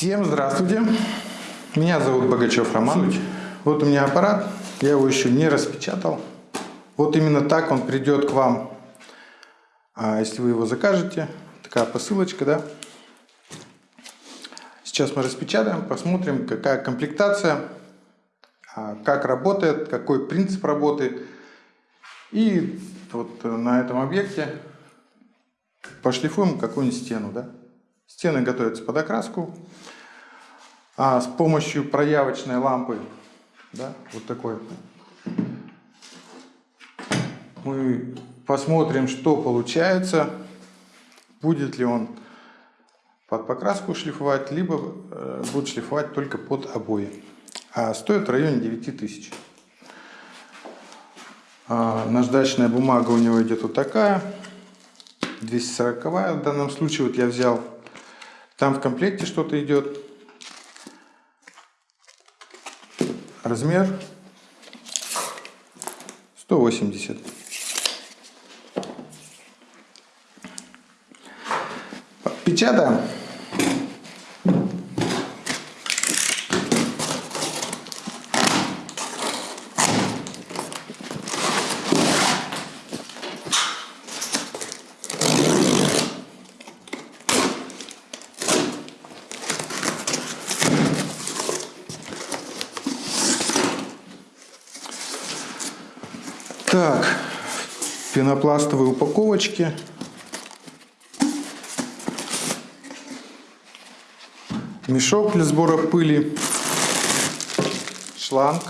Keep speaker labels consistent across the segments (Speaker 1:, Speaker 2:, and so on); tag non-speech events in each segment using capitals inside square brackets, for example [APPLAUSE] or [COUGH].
Speaker 1: Всем здравствуйте! Меня зовут Богачев Роман. Вот у меня аппарат, я его еще не распечатал. Вот именно так он придет к вам, а, если вы его закажете. Такая посылочка, да? Сейчас мы распечатаем, посмотрим, какая комплектация, а, как работает, какой принцип работы. И вот на этом объекте пошлифуем какую-нибудь стену, да? Стены готовятся под окраску. А с помощью проявочной лампы, да, вот такой, мы посмотрим, что получается, будет ли он под покраску шлифовать, либо э, будет шлифовать только под обои. А стоит в районе 9000. А наждачная бумага у него идет вот такая, 240 в данном случае вот я взял там в комплекте что-то идет. Размер 180. Печатаем. Так, пенопластовые упаковочки. Мешок для сбора пыли. Шланг.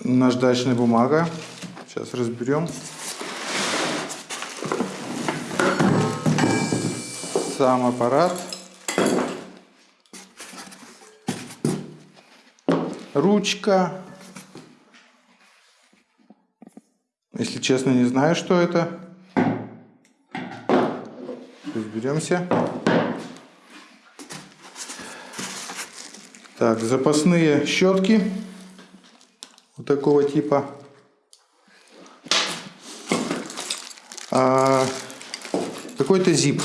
Speaker 1: Наждачная бумага. Сейчас разберем. Сам аппарат. Ручка. Если честно, не знаю, что это. Разберемся. Так, запасные щетки. Вот такого типа. А, какой-то зип.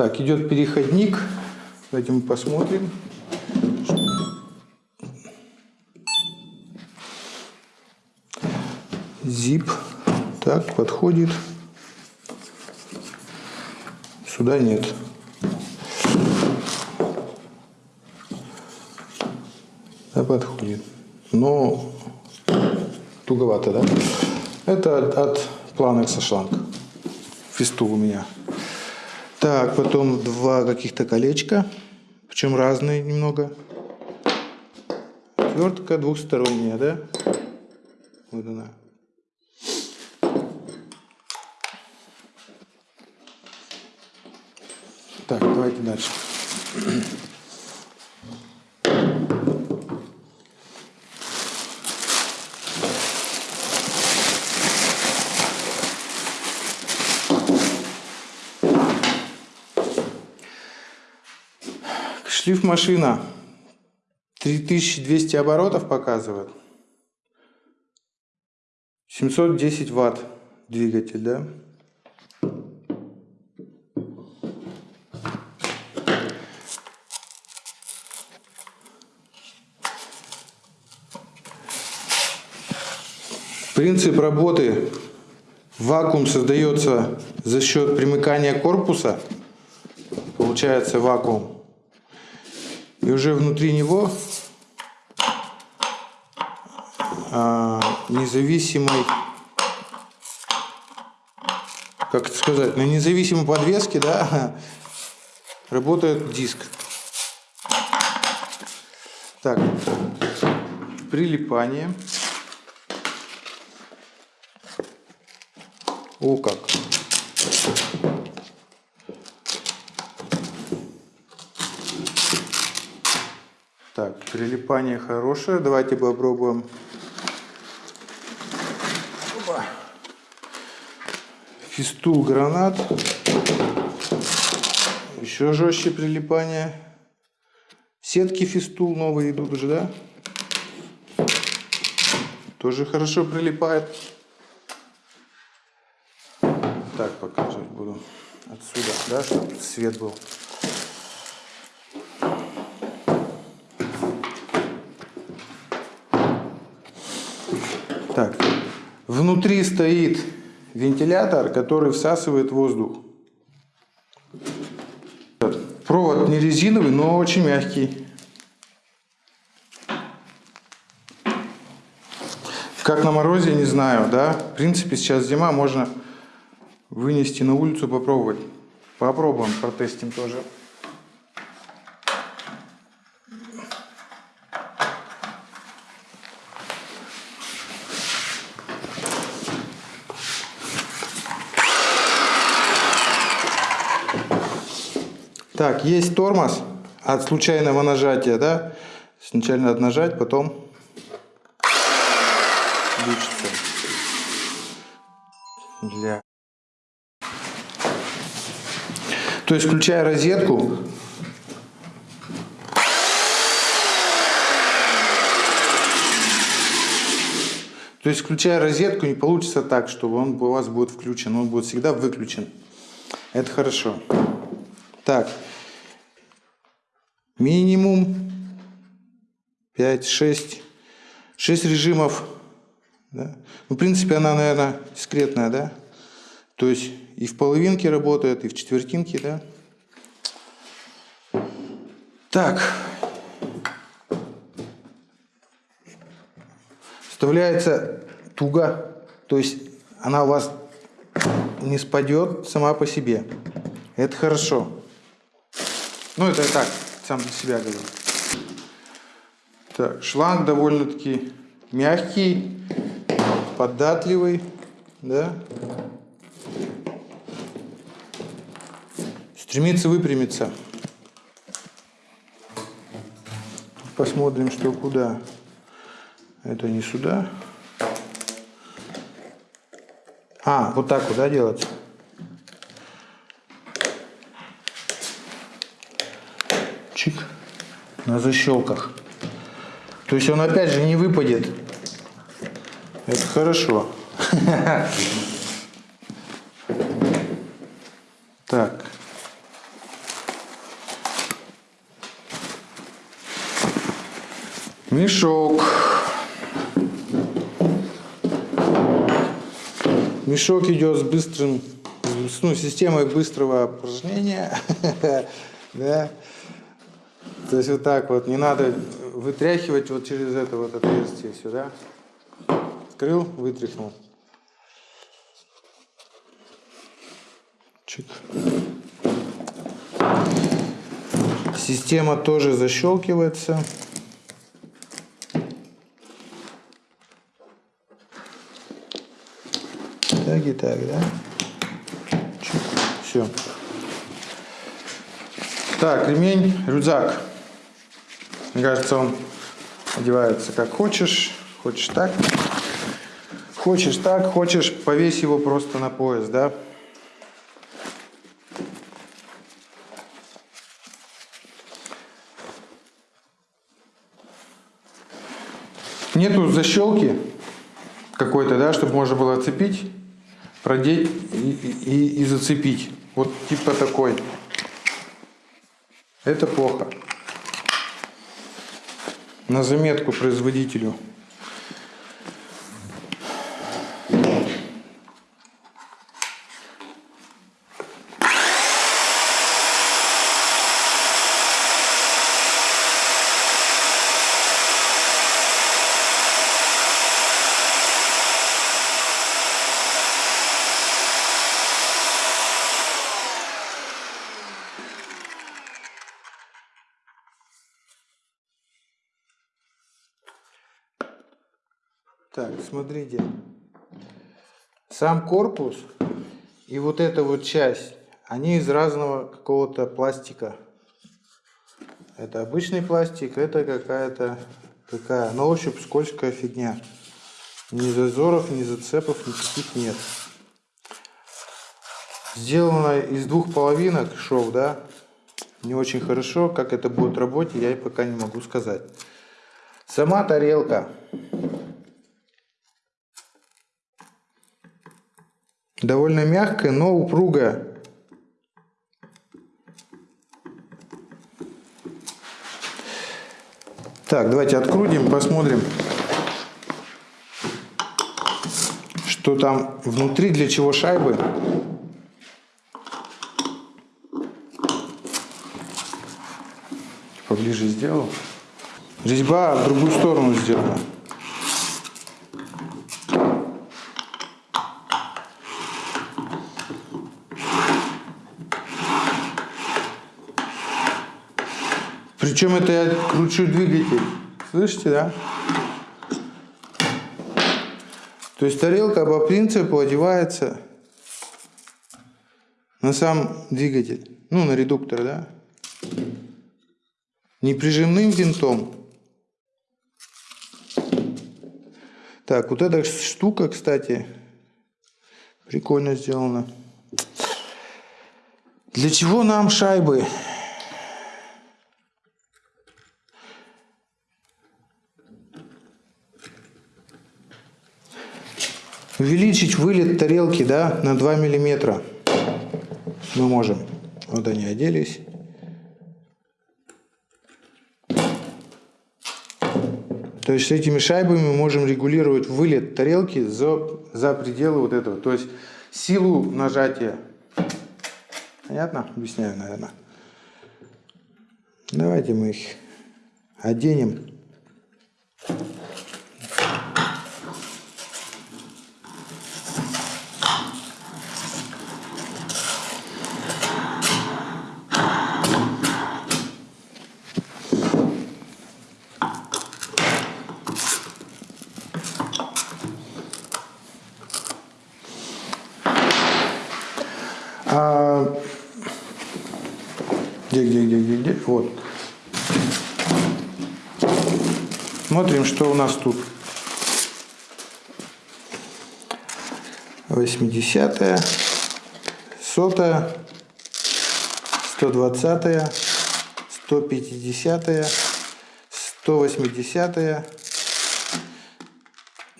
Speaker 1: Так, идет переходник. Давайте мы посмотрим. Зип. Так, подходит. Сюда нет. Да, подходит. Но туговато, да? Это от, Planex шланг. Фистул у меня. Так, потом два каких-то колечка, причем разные немного. Отвертка двухсторонняя, да? Вот она. Так, давайте дальше. Шлиф машина 3200 оборотов показывает. 710 ватт двигатель, да? Принцип работы. Вакуум создается за счет примыкания корпуса. Получается вакуум. И уже внутри него а, независимой, как это сказать, на независимой подвеске, да, [LAUGHS] работает диск. Так, прилипание. О как! Так, прилипание хорошее. Давайте попробуем. Фистул гранат. Еще жестче прилипание. Сетки фистул новые идут уже, да? Тоже хорошо прилипает. Так показывать буду. Отсюда, да, чтобы свет был. Так, внутри стоит вентилятор, который всасывает воздух. Провод не резиновый, но очень мягкий. Как на морозе, не знаю, да. В принципе, сейчас зима, можно вынести на улицу, попробовать. Попробуем, протестим тоже. Так, есть тормоз от случайного нажатия, да? Сначала надо нажать, потом включится. Для... То есть, включая розетку, То есть, включая розетку, не получится так, чтобы он у вас будет включен. Он будет всегда выключен. Это хорошо. Так, минимум 5-6 6 режимов. Да? Ну, в принципе, она, наверное, дискретная, да? То есть и в половинке работает, и в четвертинке, да? Так. Вставляется туго, то есть она у вас не спадет сама по себе. Это хорошо. Ну, это так, сам для себя говорю. Так, шланг довольно-таки мягкий, податливый, да. Стремится выпрямиться. Посмотрим, что куда. Это не сюда. А, вот так вот, да, делать? чик, на защелках. То есть он опять же не выпадет. Это хорошо. Так. Мешок. Мешок идет с быстрым, ну, системой быстрого упражнения. [LAUGHS] да. То есть вот так вот, не надо вытряхивать вот через это вот отверстие сюда. Открыл, вытряхнул. Чик. Система тоже защелкивается. Так и так, да? Чик. Все. Так, ремень, рюкзак. Мне кажется, он одевается как хочешь, хочешь так, хочешь так, хочешь, повесь его просто на пояс, да. Нету защелки какой-то, да, чтобы можно было отцепить, продеть и, и, и зацепить. Вот типа такой. Это плохо на заметку производителю. Так, смотрите. Сам корпус и вот эта вот часть, они из разного какого-то пластика. Это обычный пластик, это какая-то такая на ощупь скользкая фигня. Ни зазоров, ни зацепов никаких нет. Сделано из двух половинок шов, да? не очень хорошо. Как это будет работать, я и пока не могу сказать. Сама тарелка. Довольно мягкая, но упругая. Так, давайте открутим, посмотрим, что там внутри, для чего шайбы. Поближе сделал. Резьба в другую сторону сделана. Причем это я кручу двигатель. Слышите, да? То есть тарелка по принципу одевается на сам двигатель. Ну, на редуктор, да? Не прижимным винтом. Так, вот эта штука, кстати, прикольно сделана. Для чего нам шайбы? Увеличить вылет тарелки да, на 2 миллиметра мы можем. Вот они оделись. То есть с этими шайбами мы можем регулировать вылет тарелки за, за пределы вот этого. То есть силу нажатия. Понятно? Объясняю, наверное. Давайте мы их оденем. Где, где, где, где, где? Вот. Смотрим, что у нас тут. 80-я, сотая, 120-я, 150-я, 180-я,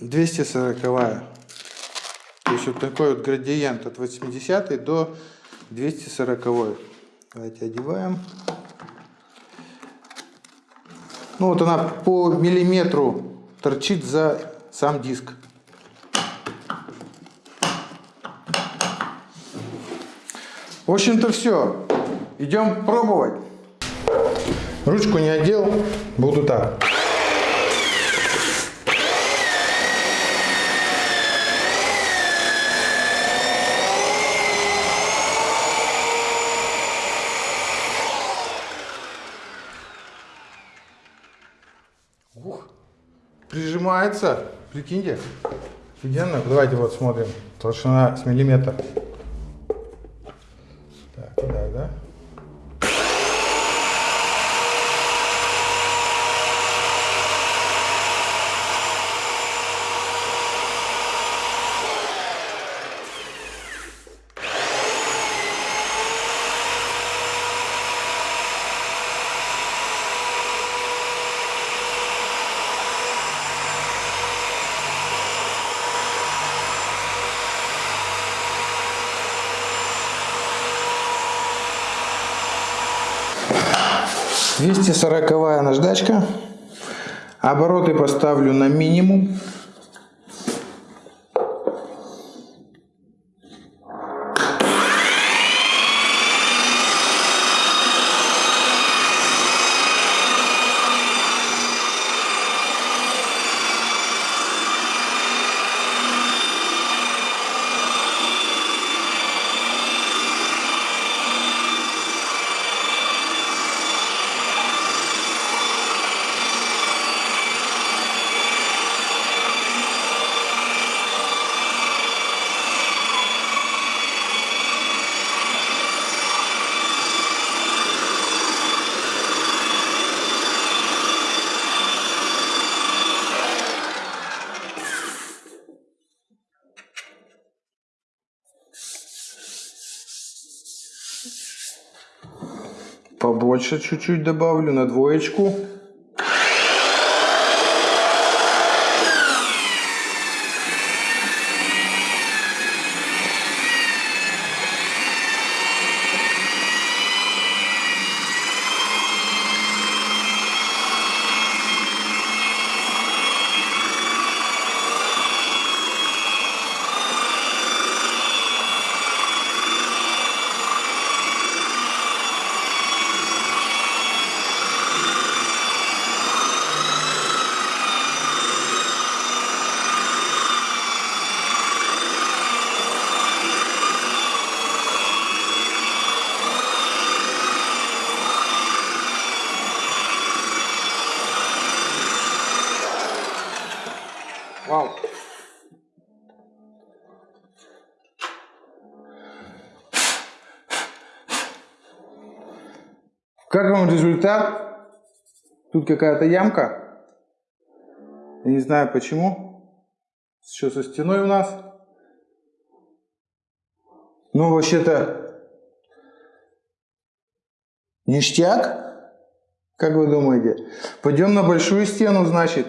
Speaker 1: 240-я. То есть вот такой вот градиент от 80 до 240. -й. Давайте одеваем. Ну вот она по миллиметру торчит за сам диск. В общем-то все. Идем пробовать. Ручку не одел, буду так. Прижимается. Прикиньте. Офигенно. Давайте вот смотрим. Толщина с миллиметр. Так, так, да? 240 наждачка. Обороты поставлю на минимум. Побольше чуть-чуть добавлю на двоечку. Как вам результат? Тут какая-то ямка. Я не знаю почему. Что со стеной у нас? Ну, вообще-то ништяк. Как вы думаете? Пойдем на большую стену, значит.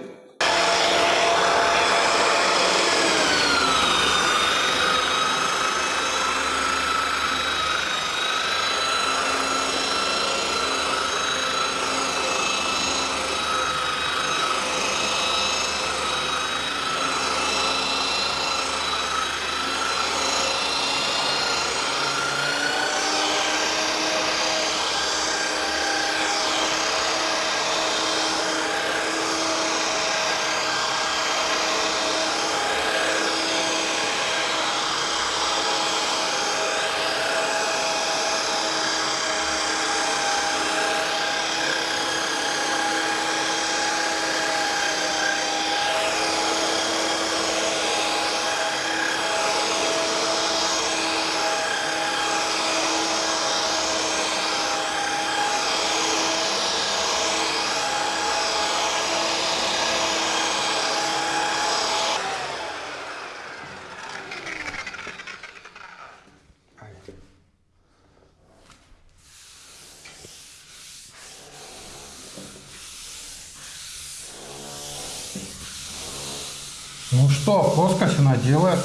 Speaker 1: Ну что, плоскость она делает.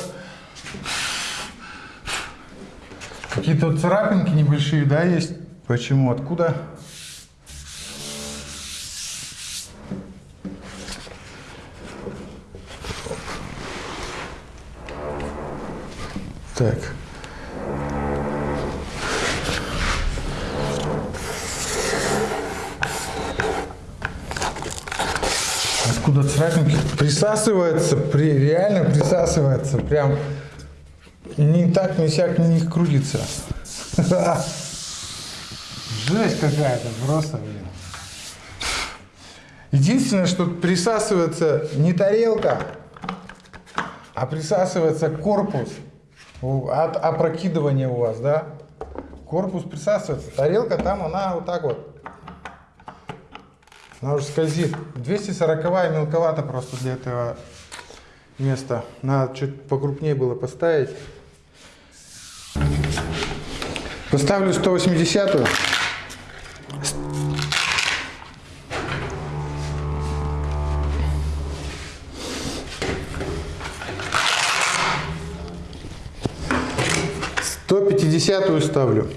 Speaker 1: Какие-то царапинки небольшие, да, есть? Почему? Откуда? Так. Откуда царапинки? Присасывается, при, реально присасывается. Прям не так, не сяк, на них крутится. Жесть какая-то, просто, блин. Единственное, что присасывается не тарелка, а присасывается корпус от опрокидывания у вас, да? Корпус присасывается. Тарелка там, она вот так вот. Она уже скользит. 240 мелковато просто для этого места. Надо чуть покрупнее было поставить. Поставлю 180 -ю. Сто пятидесятую ставлю.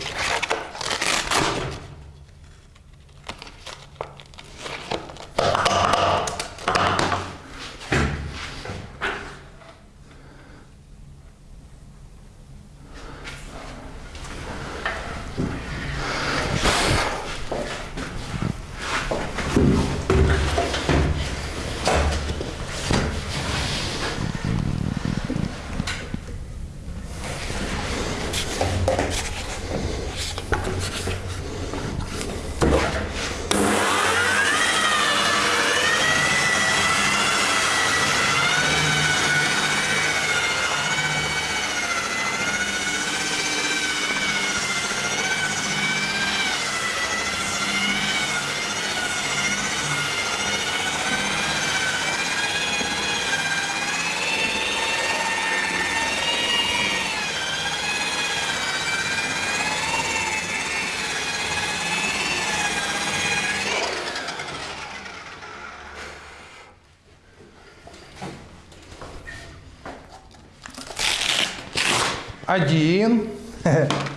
Speaker 1: 1. [LAUGHS]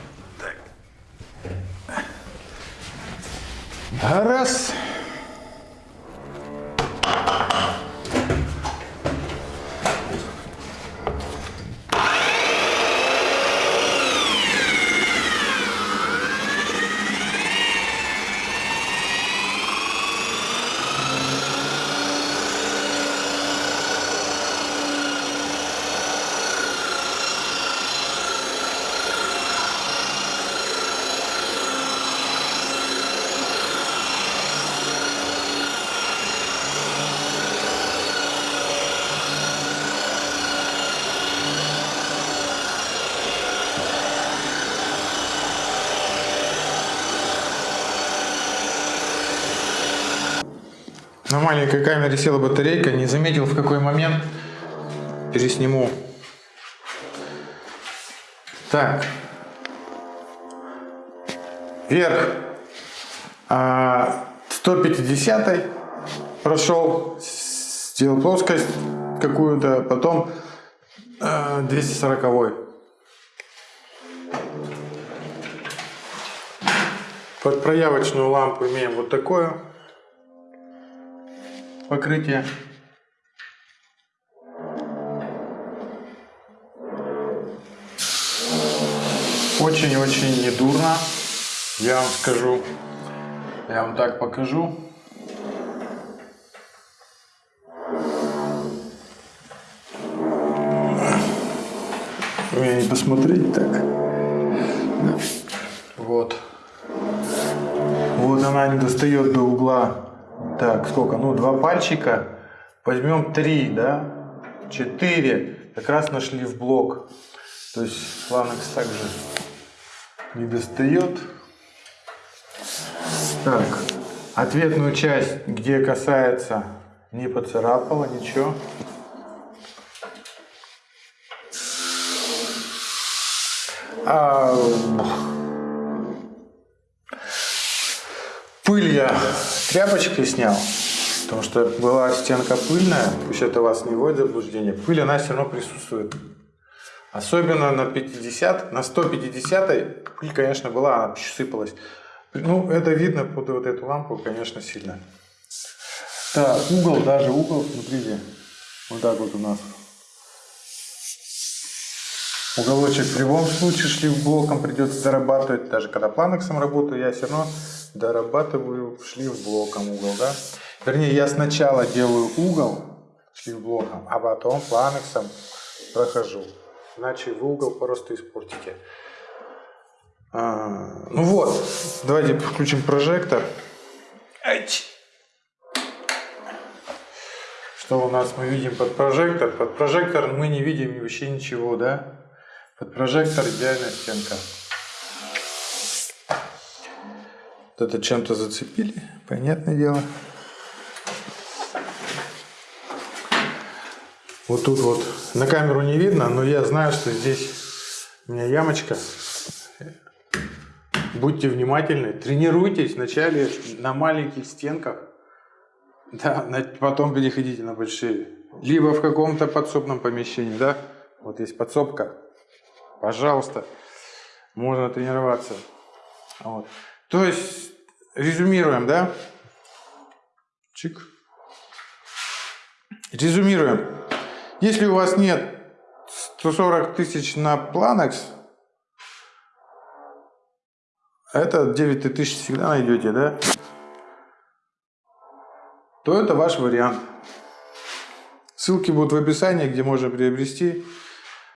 Speaker 1: маленькой камере села батарейка, не заметил в какой момент. Пересниму. Так. Вверх. А, 150 прошел, сделал плоскость какую-то, потом а, 240 -й. Под проявочную лампу имеем вот такое покрытие. Очень-очень недурно, я вам скажу. Я вам так покажу. Меня не посмотреть так. Вот. Вот она не достает до угла так, сколько? Ну, два пальчика. Возьмем три, да? Четыре. Как раз нашли в блок. То есть фланекс также не достает. Так, ответную часть, где касается, не поцарапала, ничего. А, пыль я тряпочкой снял, потому что была стенка пыльная, пусть это вас не вводит в заблуждение, пыль она все равно присутствует. Особенно на 50, на 150 пыль, конечно, была, она сыпалась. Ну, это видно под вот эту лампу, конечно, сильно. Так, угол, даже угол, смотрите, вот так вот у нас. Уголочек в любом случае шлифблоком придется зарабатывать, даже когда планексом работаю, я все равно дорабатываю шлифблоком угол, да? Вернее, я сначала делаю угол шлифблоком, а потом планексом прохожу. Иначе вы угол просто испортите. А, ну вот, давайте включим прожектор. Что у нас мы видим под прожектор? Под прожектор мы не видим вообще ничего, да? Под прожектор идеальная стенка. Это чем-то зацепили, понятное дело. Вот тут вот на камеру не видно, но я знаю, что здесь у меня ямочка. Будьте внимательны, тренируйтесь вначале на маленьких стенках, да, потом переходите на большие. Либо в каком-то подсобном помещении, да, вот есть подсобка, пожалуйста, можно тренироваться. Вот. То есть резюмируем, да? Чик. Резюмируем. Если у вас нет 140 тысяч на Planex, это 9 тысяч всегда найдете, да? То это ваш вариант. Ссылки будут в описании, где можно приобрести.